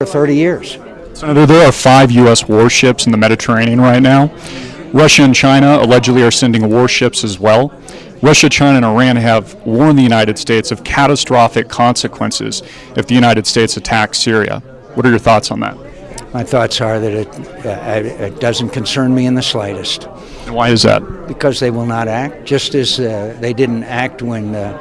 For 30 years. Senator, there are five U.S. warships in the Mediterranean right now. Russia and China allegedly are sending warships as well. Russia, China, and Iran have warned the United States of catastrophic consequences if the United States attacks Syria. What are your thoughts on that? My thoughts are that it, uh, it doesn't concern me in the slightest And why is that? because they will not act, just as uh, they didn't act when, uh,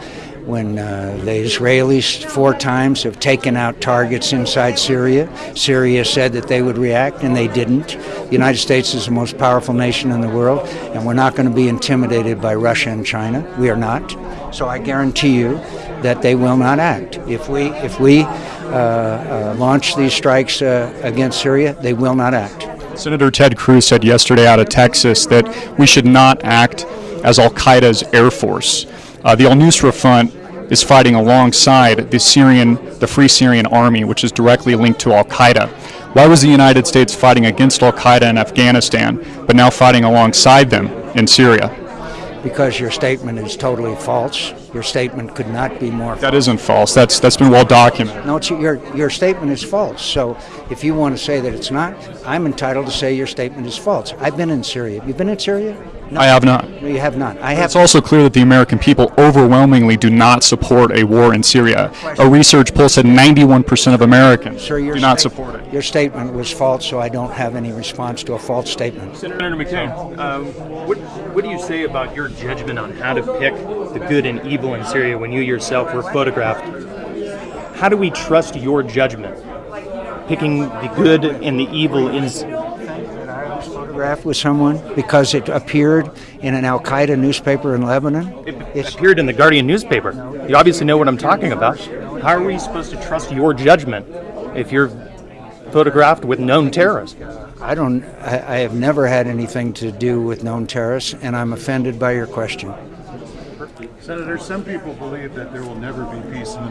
when uh, the Israelis four times have taken out targets inside Syria. Syria said that they would react, and they didn't. The United States is the most powerful nation in the world, and we're not going to be intimidated by Russia and China. We are not. So I guarantee you that they will not act. If we, if we uh, uh, launch these strikes uh, against Syria, they will not act. Senator Ted Cruz said yesterday out of Texas that we should not act as Al Qaeda's air force. Uh, the Al Nusra Front is fighting alongside the Syrian, the Free Syrian Army, which is directly linked to Al Qaeda. Why was the United States fighting against Al Qaeda in Afghanistan, but now fighting alongside them in Syria? Because your statement is totally false. Your statement could not be more That isn't false. That's that's been well documented. No, it's, your your statement is false. So if you want to say that it's not, I'm entitled to say your statement is false. I've been in Syria. Have You've been in Syria? No, I have not. no, you have not. I have. It's also clear that the American people overwhelmingly do not support a war in Syria. A research poll said 91% of Americans Sir, do not sta- support it. Your statement was false, so I don't have any response to a false statement. Senator McCain, um, what, what do you say about your judgment on how to pick the good and evil in Syria when you yourself were photographed? How do we trust your judgment? Picking the good and the evil in. Photograph with someone because it appeared in an Al Qaeda newspaper in Lebanon. It It's- appeared in the Guardian newspaper. You obviously know what I'm talking about. How are we supposed to trust your judgment if you're photographed with known terrorists? I don't. I, I have never had anything to do with known terrorists, and I'm offended by your question. Senator, some people believe that there will never be peace in the